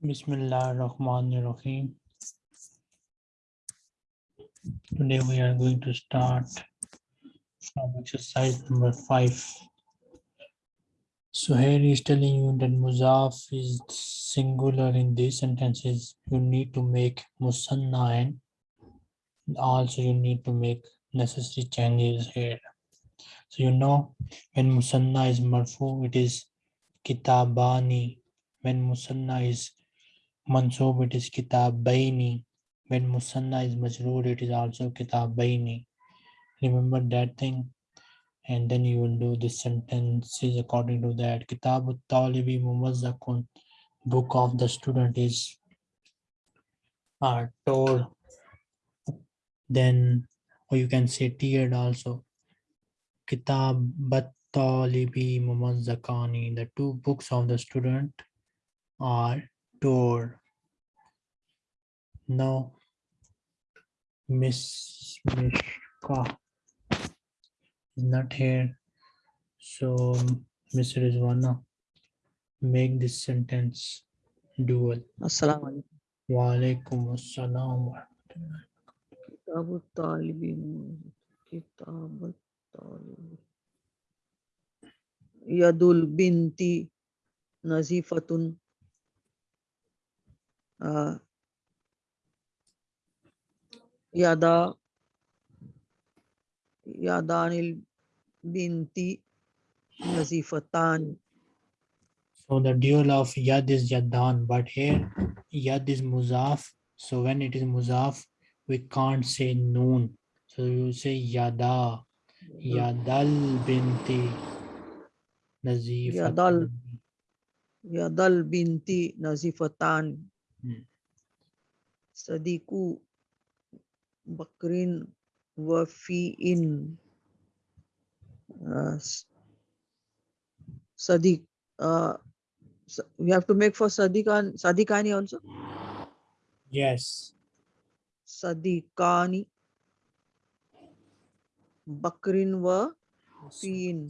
Bismillah ar-Rahman ar-Rahim. Today we are going to start from exercise number five. So here he is telling you that Muzaf is singular in these sentences. You need to make Musanna and also you need to make necessary changes here. So you know when Musanna is Marfu, it is Kitabani. When Musanna is Mansub, it is Kitabaini. When Musanna is Majroor, it is also Kitabaini. Remember that thing? And then you will do the sentences according to that. Kitabu Talibi Mumazzakun. Book of the student is uh, told. Then, or you can say tiered also. Kitabat Talibi Mumazzakani. The two books of the student are door. No, Miss Mishka is not here. So Miss Rizwana, make this sentence dual. Assalamualaikum. Waalaikum Wa assalam. Kitab talibin. Kitab talibin. Yadul binti nazifatun uh, Yada Yadanil Binti Nazifatan. So the dual of Yad is Yadan, but here Yad is Muzaf. So when it is Muzaf, we can't say Noon. So you say Yada, Yadal Binti Nazifatan. Yadal, Yadal Binti Nazifatan. सदीकू बकरीन व इन Sadiq you have to make for सदीकान सदीकानी also yes सदीकानी बकरीन व फीन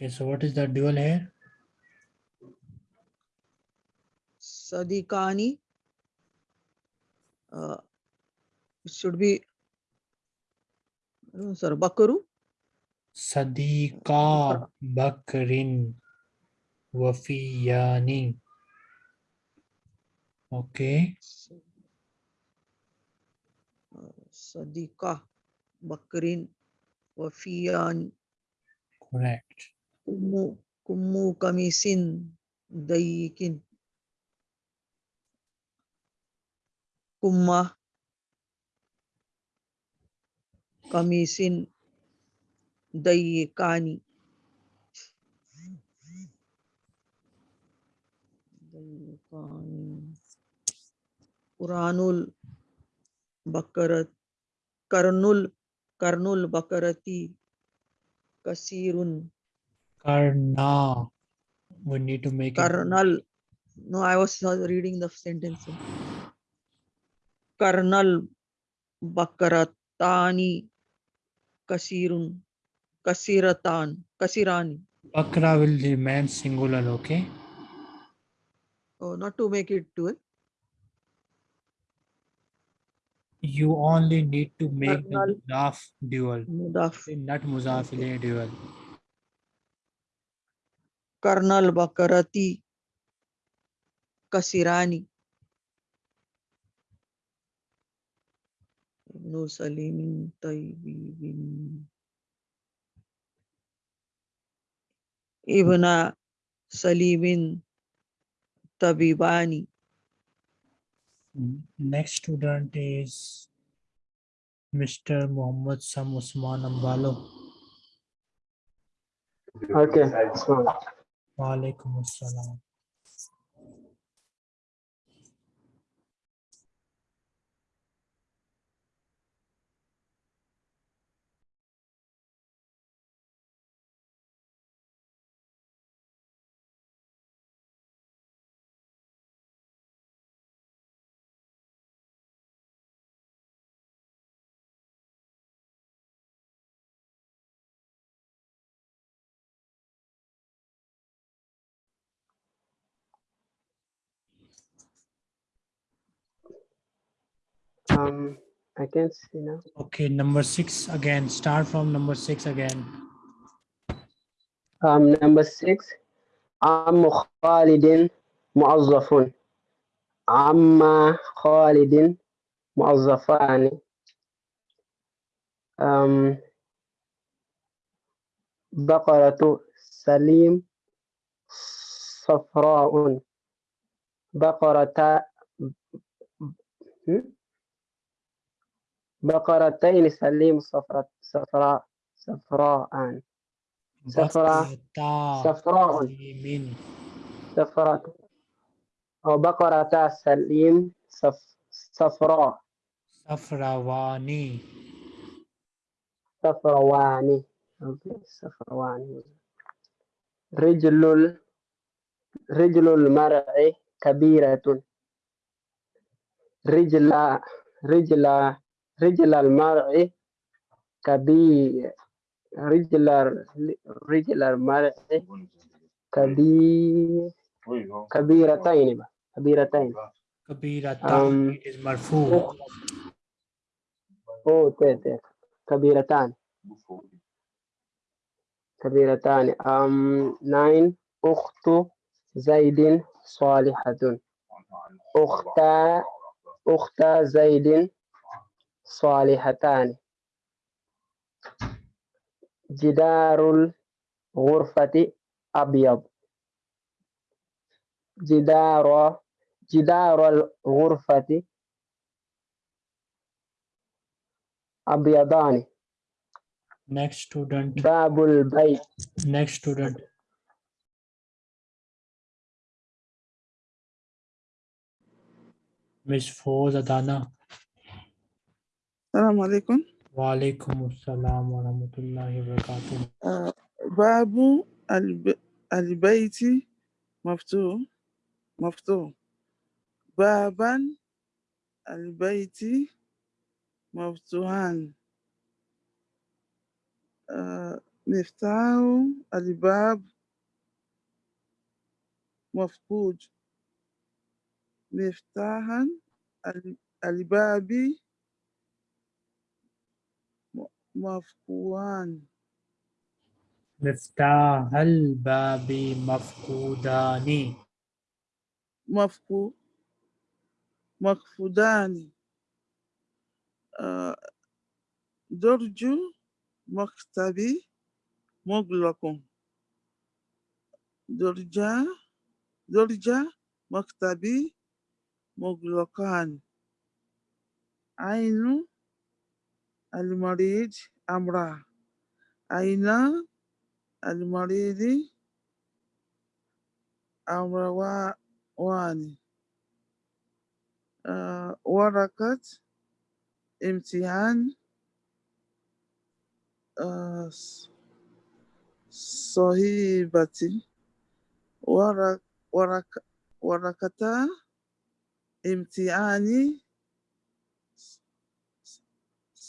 Okay, so what is the dual here? Sadikani. Uh, it should be. No, sir, Bakru. Sadiqa Bakrin Wafiyani. Okay, Uh, Sadiqa Bakrin wa Fiyan. correct. كم قميص ضيق كم قميص ضيقان ضيقان قرآن البقرة Kurnool Kurnool बकरती कसीरुन Karna. We need to make it. Karnal. No, I was reading the sentence. Karnal Bakaratani Kasirun Kasiratan Kasirani. Bakra will remain singular, okay? Oh, not to make it dual. You only need to make the Karnal. muzaf dual, Mudaf. not muzaf ilayhi dual. Karnal Bakarati Kasirani. Ibn Salim Tayyibi bin Ibn Salimin Tabibani. Next student is Mr. Muhammad Sam Usman Ambalo. Okay, so Wa alaikum Um, I can't see now. Okay, number six again. Start from number six again. Um, number six. عم خالد موظف. عم خالد موظفان. Um, بقرة سليم صفراء. بقرة Baqaratain salim safrat safra safraan. Safra safraan. Safrat. Oh, baqarata salim saf safra. Safrawani. Safrawani. Okay, safrawani. Rijlul rijlul mar'i kabiratun. Rijla rijla رجل المرء كبير. رجل رجل المرء كبير. كبيرتين كبيرتين. كبيرتان مرفوع. أو ت ت كبيرتان. كبيرتان. أم ناين. أخت زيد صالحة. اخت اخت زيد صالحتان. جدار الغرفة أبيض. جدار جدار الغرفة أبيضان. Next student. باب البيت. Next student. Miss Foz Adana السلام عليكم. وعليكم السلام ورحمة الله وبركاته. آه، باب الب... البيت مفتوح مفتوح. بابا البيت مفتوحان آه، مفتاح الباب مفقود. مفتاحا ال- الباب م- مفقوان مفتاح الباب مفقودان. مفقو مفقودان آه، درج مكتبي مغلق. درجة درجة مكتبي مغلقان. عين المريض أمرا عين المريض أمروان آه، ورقة امتحان آه، صهيبتي ورق ورق ورقة امتحاني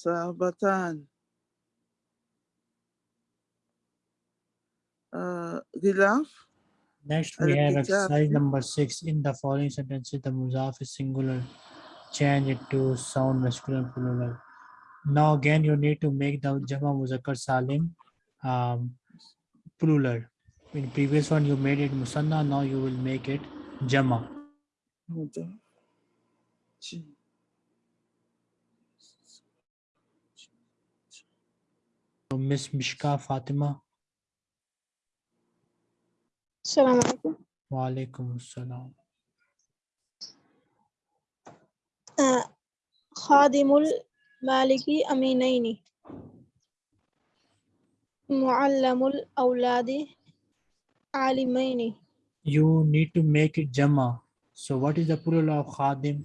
sahabatan. Uh, Next, we have exercise number six. In the following sentence, the muzaf is singular. Change it to sound masculine plural. Now, again, you need to make the jama muzakkar salim um, plural. In previous one, you made it musanna. Now you will make it jama. Okay. So Miss Mishka Fatima. Salaam. alaikum. Wa alaikum salam. Uh, Khadimul maliki aminaini. Muallamul Auladi alimaini. You need to make it jama. So what is the plural of khadim?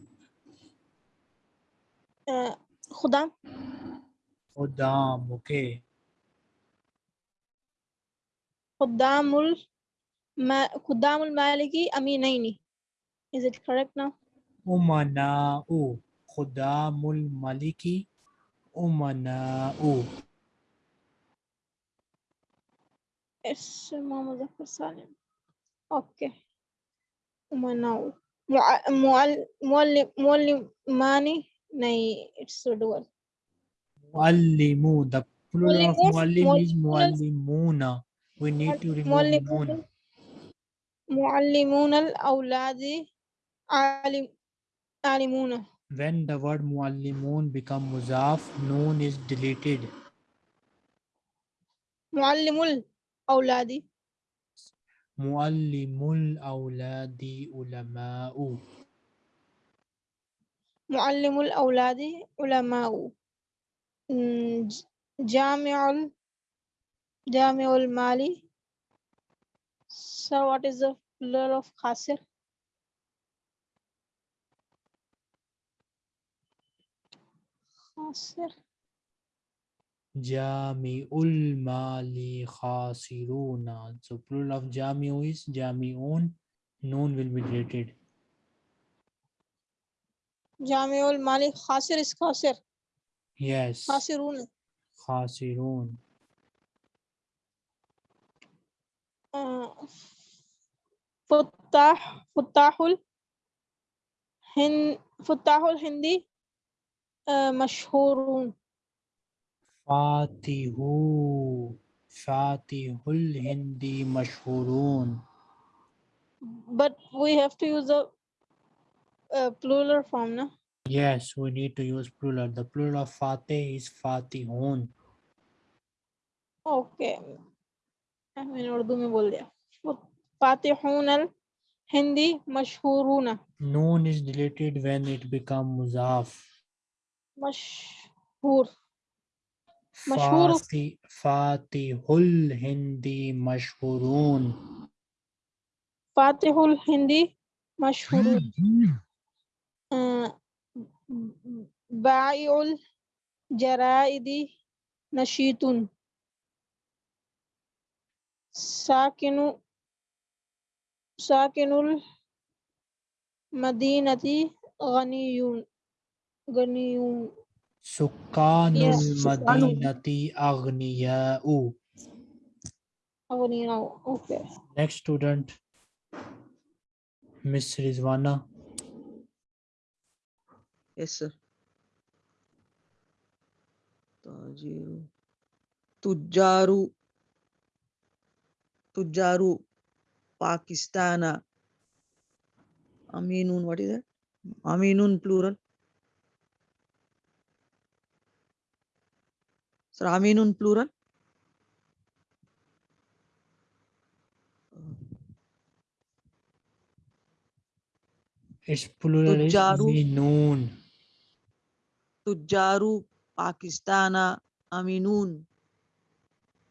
Uh. Khudam, okay. خدام الما... خدام المالك أمينين Is it correct now? umana'u khudamul maliki umana'u اسم مذكر سالم اوكي منو مع... معل... معلم معلماني nahi, it's a dual. Muallimu. The plural of Muallimun, muallim is muallimun muallimuna. We need to remove moon. Muallimun al-awladi alimuna. When the word muallimun become muzaf, noon is deleted. Muallimul awladi. Muallimul awladi ulama'u. Muallimul awladi ulama'u. Mm, Jami'ul Jamiul Mali. So what is the plural of Khasir? Khasir. Jamiul Mali Khasiruna. So plural of jam'i is Jamiun. Noon will be deleted. Jamiul Mali Khasir is Khasir. Yes. Khasirun. Khasirun. فتاح فتاح الهند فتاح الهندي آه، مشهورون Fatihu. Fatihul hindi mashhurun. but we have to use a, a plural form na Yes, we need to use plural. The plural of Fatih is Fatihun. Okay मैंने उर्दू में बोल दिया। फातिहून अल हिंदी मशहूर noon is deleted when it become मुजाफ। मशहूर। मशहूर। फातिहुल हिंदी मशहूरून। फातिहुल हिंदी मशहूर हम्म। बाईउल जराइदी नशीतुन। साकिनु साकिनुल मदीनती गनीयून गनीयून। सुकानुल मदीनती अग्नियाउ अग्नियाउ okay next student miss Rizwana yes sir ताजिरु तुजारु Tujjaru. Pakistana. Aminun, what is that? Aminun plural. Sir, Aminun plural. Its plural is Tujjaru. Aminun. Tujjaru. Pakistana. Aminun.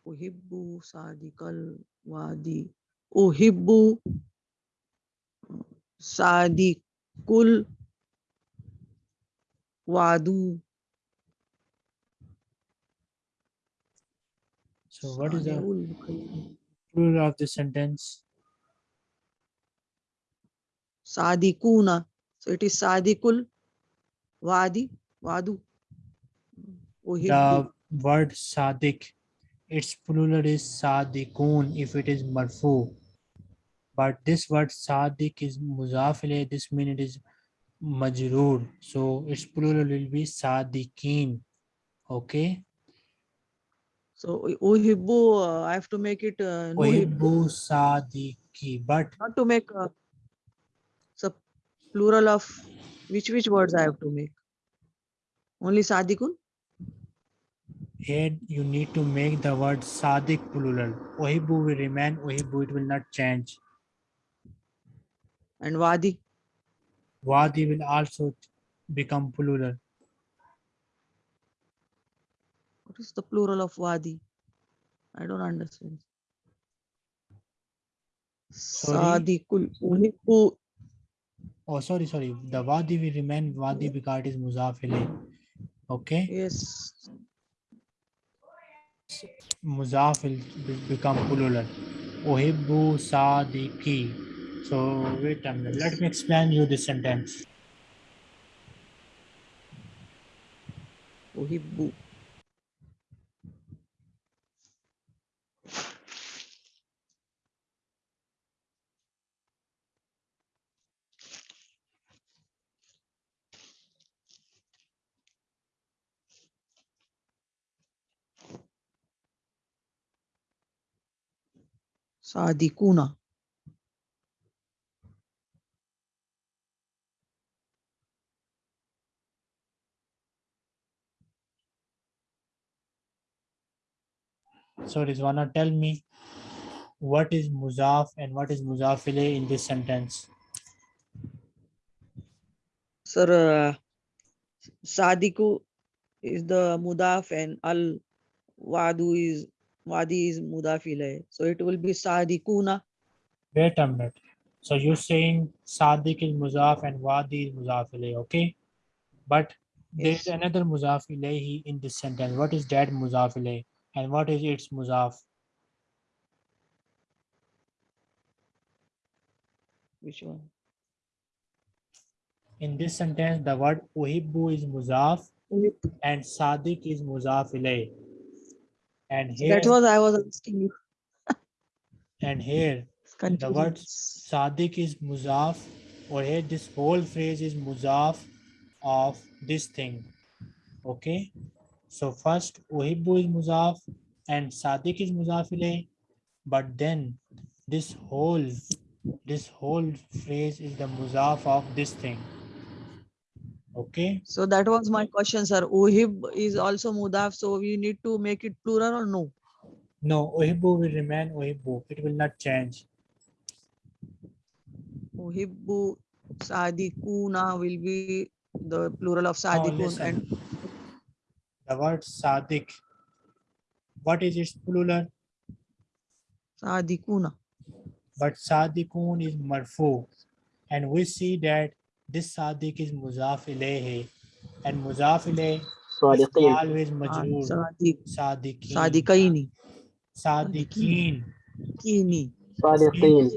Uhibbu Sadikal Wadi. Uhibbu Sadikul Wadu. So what is the plural of the sentence? Sadikuna. So it is Sadikul Wadi. Wadu. The word Sadik, its plural is Sadikun if it is marfu. But this word Sadik is muzaf ilayh, this means it is majroor. So its plural will be Sadikin. Okay. So Uhibbu, uh, I have to make it uh. Uhibbu. But Not to make a so plural of which which words I have to make? Only Sadikun? Here you need to make the word Sadik plural. Uhibbu will remain Uhibbu, it will not change. and Wadi. Wadi will also become plural. What is the plural of Wadi? I don't understand. Sadikul. Uhibbu. Oh, sorry, sorry. The Wadi will remain Wadi because it is muzaf ilayh. Okay. Yes. Muzaf will be- become plural. Uhibbu Sadiki. So wait a minute. Let me explain you this sentence. Uhibbu. Sadikuna. So Rizwana, tell me what is muzaf and what is muzaf ilayh in this sentence? Sir, uh, Sadiku is the mudaf and al wadu is wadi is mudaf ilayh. So it will be Sadikuna. Wait a minute. So you're saying Sadiq is muzaf and Wadi is muzaf ilayh, okay? But Yes. another muzaf ilayhi in this sentence. What is that muzaf ilayh? And what is its muzaf? Which one? In this sentence, the word uhibbu is muzaf and Sadiq is muzaf ilayh. And here, That was I was asking you. and here, the word. Sadiq is muzaf or here this whole phrase is muzaf of this thing. Okay. So first uhibbu is muzaf and Sadiq is muzaf ilayh, but then this whole this whole phrase is the muzaf of this thing. Okay. So that was my question, sir. Uhib is also mudaf, so we need to make it plural or no? No, uhibbu will remain uhibbu. It will not change. Uhibbu sadikuna will be the plural of sadikun listen. and The word sadik. What is its plural? sadikuna. but Sadiqun is marfu and we see that This sadiq is muzaf ilayhi and muzaf ilayhi sadiqin always majrur Sadiq. Sadiqeen. Sadiqaini. sadiqin Kini. sadiqin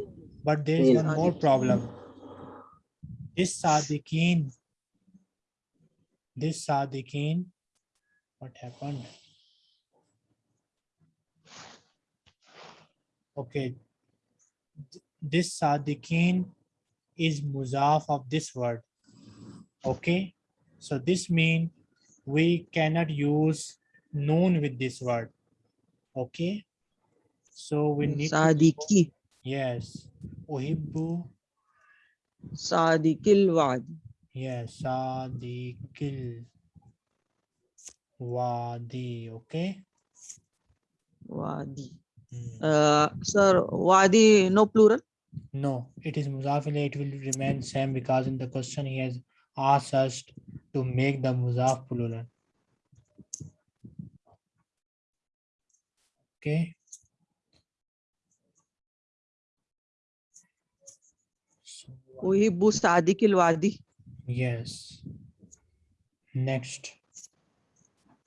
But there is one more problem. This sadiqin This sadiqin What happened? Okay. This sadiqin is muzaf of this word. Okay? So this means we cannot use noon with this word. Okay? So we need Sadiki, yes. Uhibbu. Sadikil wad. yes sadiqil wadi. Okay? Wadi. Hmm. Uh, sir, wadi no plural. No it is muzaf it will remain same because in the question he has asked us to make the muzaf plural okay Uhibbu yes next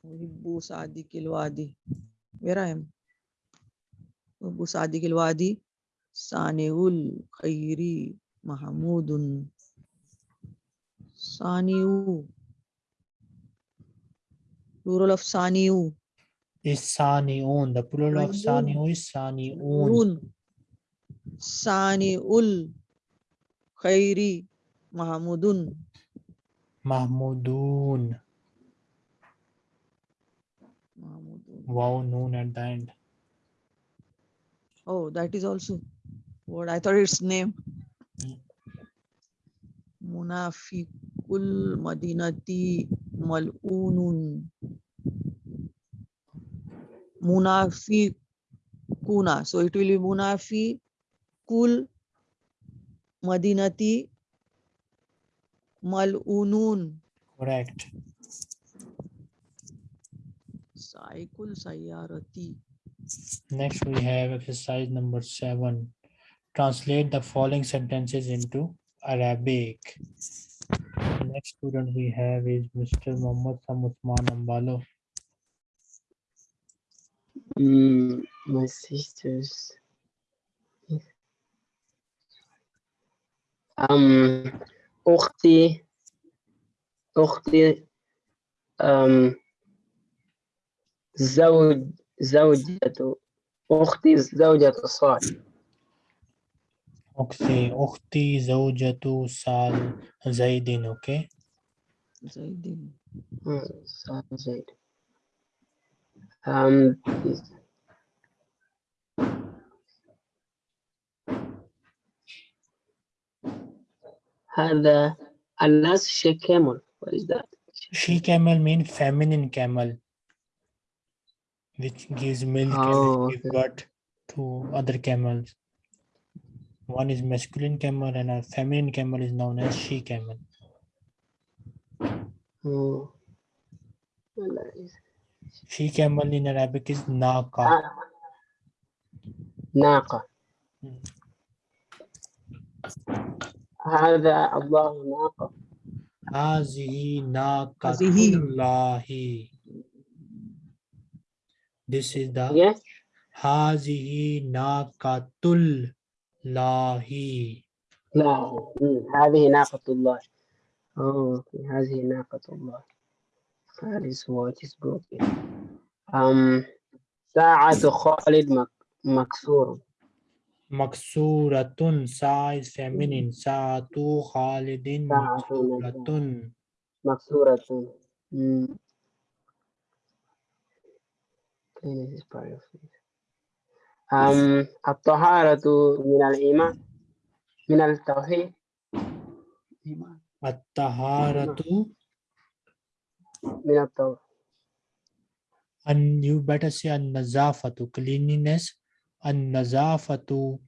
Uhibbu wadi. Where I am? Uhibbu wadi. Saniul khairi mahmudun. Saniu. Plural of saniu. is saniun the plural of saniu is saniun Saniul khairi mahmudun. mahmudun Mahmudun. wow noon at the end Oh, that is also what I thought its name. Mm. Munafiqul Madinati Mal'unun. Munafiquna. So it will be Munafiqul Madinati Mal'unun. correct Saikul Sayyarati. Next, we have exercise number seven. Translate the following sentences into Arabic. Next student we have is Mr. Muhammad Sam Usman Ambalo. Mm, my sisters. Um, أختي أختي um, زوج زوجة أختي زوجة صالح Okay, أختي زوجة سال زيد, okay? Zaidin. Hmm, Sal Zaid. Um, هذا unless she camel. What is that? She camel mean feminine camel, which gives milk oh, and gives birth to other camels. One is masculine camel and a feminine camel is known as she camel. Oh. Well, is- She camel in Arabic is naqa. Ah. ناقة Hmm. هذا الله ناقة Hazihi Hazihi. naqatullahi. This is the yes Hazihi naqatullahi. لا مم. هذه ناقة الله oh okay. هذه ناقة الله that is what is broken um ساعة خالد مك مكسور Maksuratun sa is feminine. Khalidin Sa'atu maksuratun. مكسورة مم. Okay, this is part of it. Um, الطهارة من الإيمان من التوحيد At-taharatu. من التوحيد And you better say an-nazafatu, cleanliness. An-nazafatu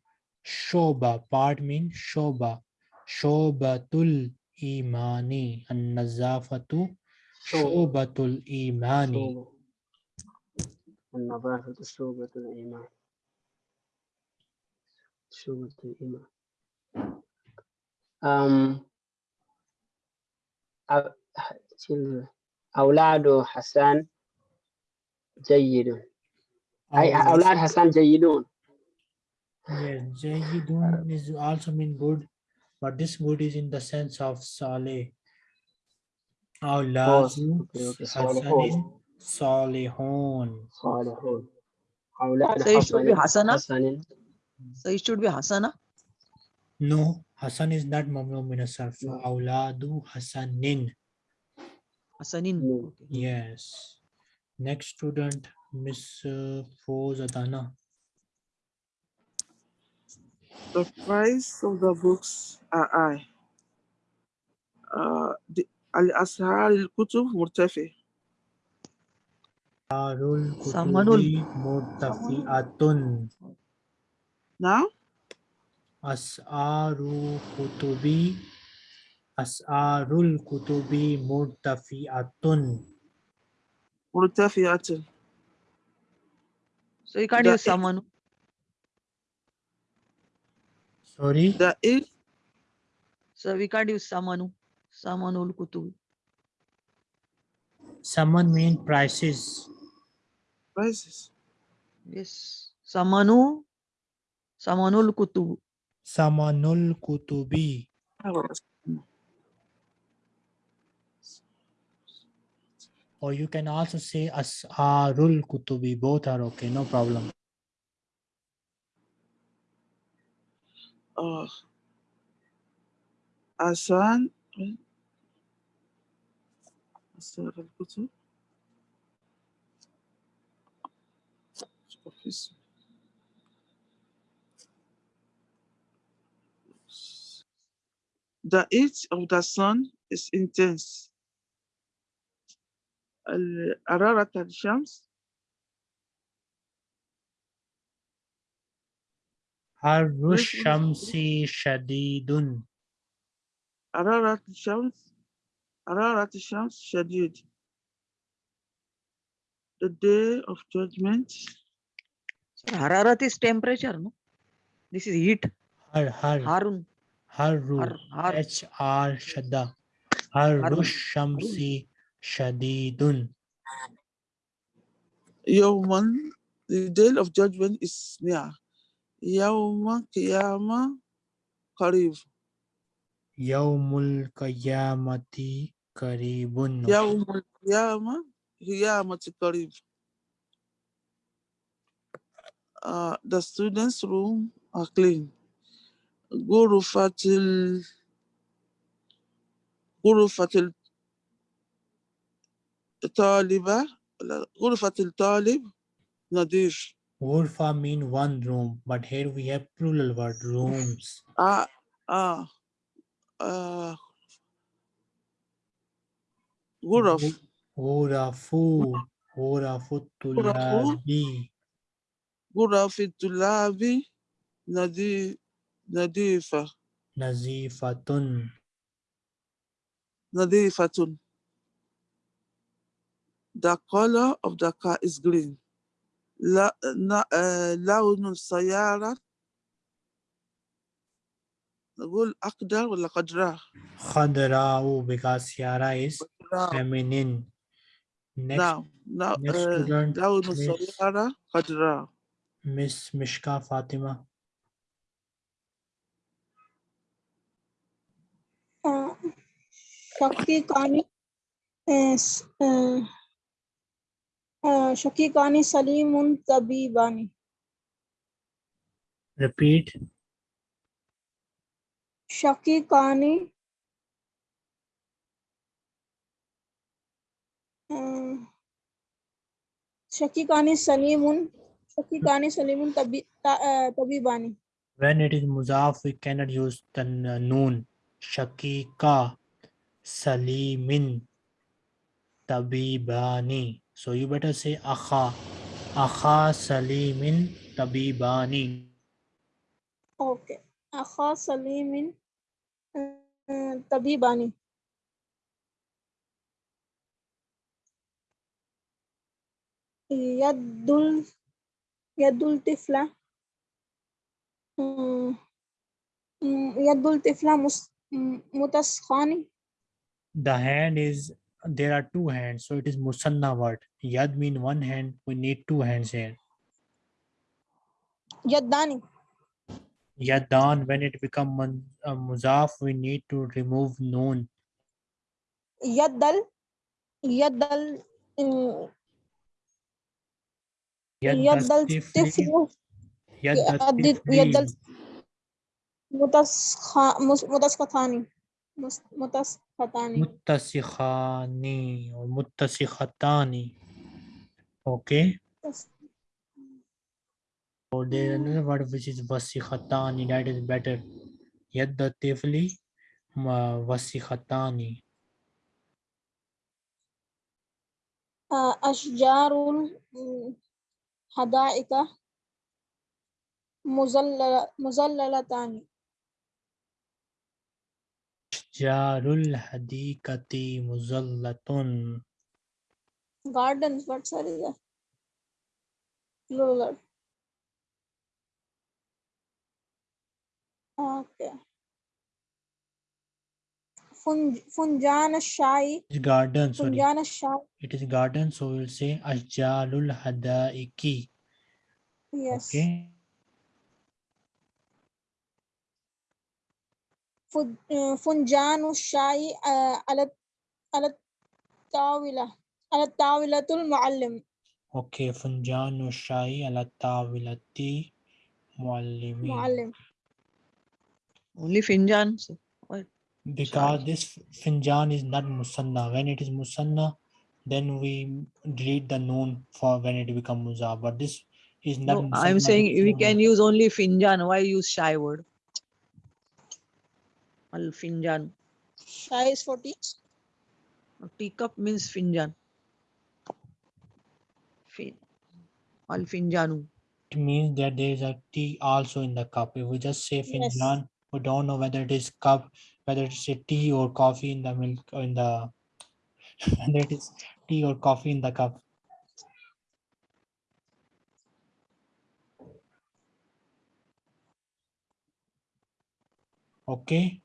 shoba. Part means shoba. Shobatul imani. An-nazafatu shobatul imani. شوبة. النظافة شوبة الإيمان شوبة الإيمان um, أ- children. أولاد حسان جيد أي Awla- أولاد حسان جيدون Yes, Jayyidun is also mean good, but this good is in the sense of Saleh. Awladu okay, okay, Hasanin Salihun. صالحون أولاد So it should be حسن Hasana. حسن Hmm. So it should be Hasana? No, Hasan is not Mamnu Minasar. No. Auladu Hasanin. Hasanin. No. Yes. Next student, Miss uh, Foz Adana. The price of the books are I. Uh, Al-Ashar al-Kutub Murtafi. Darul Murtafi Atun. Now? As'arul kutubi As'arul kutubi murtafi'atun. Murtafi'atun. So you can't use someone. Sorry? The if. So we can't use someone. Someone ul kutubi. Someone mean prices. Prices. Yes. Samanu Samanul Kutubu. Samanul Kutubi. Or you can also say asarul Kutubi. Both are okay, no problem. Uh, Asan. Eh? Asarul. Office. The heat of the sun is intense. ال- حرارة الشمس Harush Yes, yes, Shamsi Shadidun. حرارة الشمس حرارة الشمس شديد. The day of judgment So Hararat is temperature, no? This is heat. Har Har Harun. Haru, har, H-R Shadda. Harush Shamsi Shadidun. Yawman, the day of judgment is near. Yawma Qiyama Karib. Yawmul Qiyamati Karibun. Yawmul Qiyama Qiyamati Karib. Uh, the students' room are clean. غرفة ال غرفة الطالبة لا، غرفة الطالب نظيف. Urfa mean one room, but here we have plural word rooms. Ah, ah, uh, غرف غرفو غرف الطلاب غرف الطلاب نظي- نظيفة نظيفة نظيفة The color of the car is green. لا آه، لون السيارة نقول أقدر ولا قدرة؟ خضراء because Ciara is feminine. Next, Now, now next uh, student, لون Miss- السيارة قدرة. Miss Mishka Fatima. शक्ति कानी shaky कानी सलीम उन तबी बानी repeat shaky कानी shaky कानी सलीम उन shaky कानी सलीम उन तबी तबी बानी when it is muzaf we cannot use the noon. shakika Salimin, Tabibani. So you better say Akha. Akha Salimin Tabibani. اوكي اخا سليم آه، طبيبان يد ال- يد الطفلة آه، م- يد الطفلة مس- م- متسخان the hand is there are two hands so it is musanna word. Yad mean one hand we need two hands here. Yaddani. Yaddan when it become uh, muzaf we need to remove noon. Yaddal. Yaddal um, yaddal yaddal tiflu الطفل yad يد tifli, يد متسخ- مس- متسقطان مس- متسقطان muttasikhani or muttasikhatani. Okay. Or there is another word which is vasikhatani. That is better. Yadda tifli ma- vasikhatani. آه، أشجار الحدائق مزلل- مزللتان Jarul hadikati muzallatun. gardens what sir is that plural okay Funj, funjan shai It's garden, sorry. funjan shai It is garden, so we'll say ashjalul hadaiki. yes Okay. Fun- uh, funjan shai uh, على على الطاولة على الطاولة المعلم Okay. Funjanu shai ala tawilati muallimi. معلم Only Finjan. So, Because Shai. this finjan is not musanna. When it is musanna, then we delete the noon for when it become muzaf. But this is not. no, I'm musanna, saying this is we muzaf. can use only Finjan. Why use shy word? Al Finjan. shai is 40 Teacup means Finjan. Fin. Al Finjanu. It means that there is a tea also in the cup. If we just say Yes. finjan, we don't know whether it is cup, whether it's a tea or coffee in the milk or in the whether it is tea or coffee in the cup. Okay.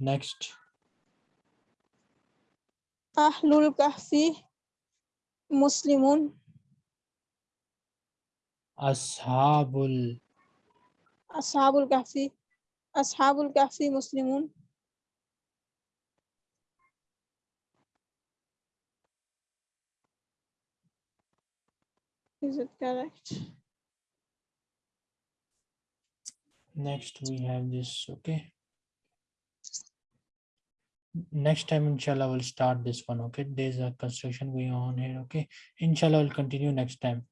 Next. Ahlul Kahfi Muslimun. Ashabul. Ashabul Kahfi. Ashabul Kahfi Muslimun. Is it correct? Next we have this, okay. Next time, inshallah, we'll start this one, okay? There's a construction going on here, okay? Inshallah, we'll continue next time.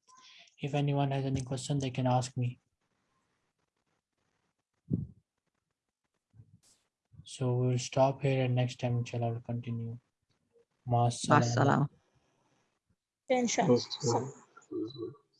If anyone has any question, they can ask me. So we'll stop here and next time inshallah we'll continue. Ma Assalam. Inshallah. Yes, ma'am.